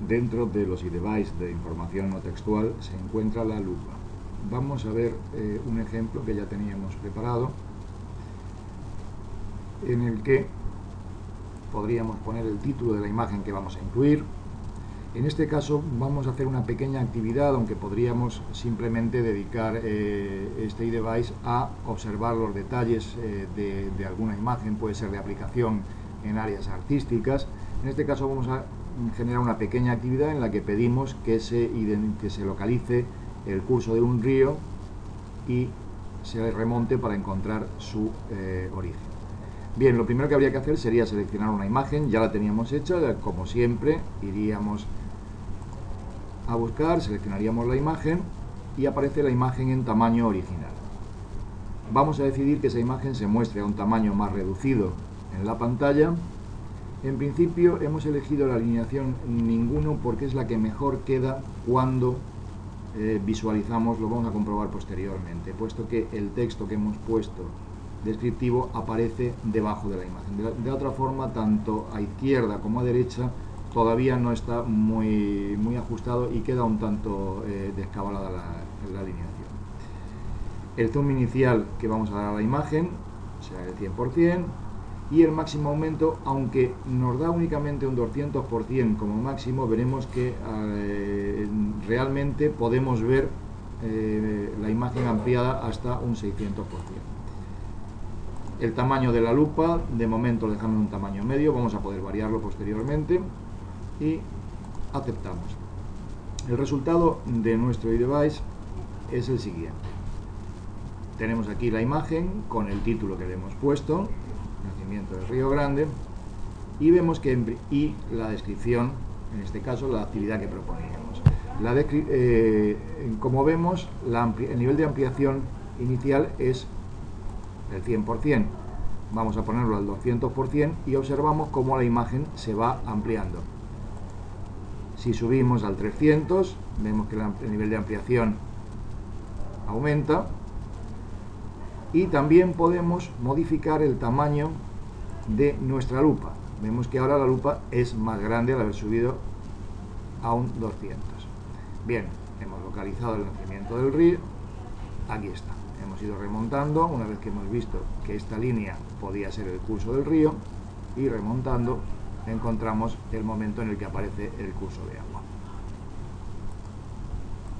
dentro de los iDevice de información no textual se encuentra la lupa. Vamos a ver eh, un ejemplo que ya teníamos preparado en el que podríamos poner el título de la imagen que vamos a incluir. En este caso vamos a hacer una pequeña actividad, aunque podríamos simplemente dedicar eh, este iDevice a observar los detalles eh, de, de alguna imagen, puede ser de aplicación en áreas artísticas. En este caso vamos a generar una pequeña actividad en la que pedimos que se, que se localice el curso de un río y se remonte para encontrar su eh, origen. Bien, lo primero que habría que hacer sería seleccionar una imagen, ya la teníamos hecha, como siempre, iríamos a buscar, seleccionaríamos la imagen y aparece la imagen en tamaño original. Vamos a decidir que esa imagen se muestre a un tamaño más reducido en la pantalla en principio hemos elegido la alineación ninguno porque es la que mejor queda cuando eh, visualizamos, lo vamos a comprobar posteriormente, puesto que el texto que hemos puesto descriptivo aparece debajo de la imagen. De, otra forma, tanto a izquierda como a derecha todavía no está muy, muy ajustado y queda un tanto eh, descabalada la, la alineación. El zoom inicial que vamos a dar a la imagen será el 100%, y el máximo aumento, aunque nos da únicamente un 200% como máximo, veremos que eh, realmente podemos ver eh, la imagen ampliada hasta un 600%. El tamaño de la lupa, de momento dejamos un tamaño medio, vamos a poder variarlo posteriormente y aceptamos. El resultado de nuestro iDevice es el siguiente. Tenemos aquí la imagen con el título que le hemos puesto, Río Grande, y vemos que y la descripción, en este caso la actividad que proponíamos. La eh, como vemos, el nivel de ampliación inicial es el 100%. Vamos a ponerlo al 200% y observamos cómo la imagen se va ampliando. Si subimos al 300, vemos que el nivel de ampliación aumenta y también podemos modificar el tamaño de nuestra lupa. Vemos que ahora la lupa es más grande al haber subido a un 200. Bien, hemos localizado el nacimiento del río. Aquí está. Hemos ido remontando una vez que hemos visto que esta línea podía ser el curso del río y remontando encontramos el momento en el que aparece el curso de agua.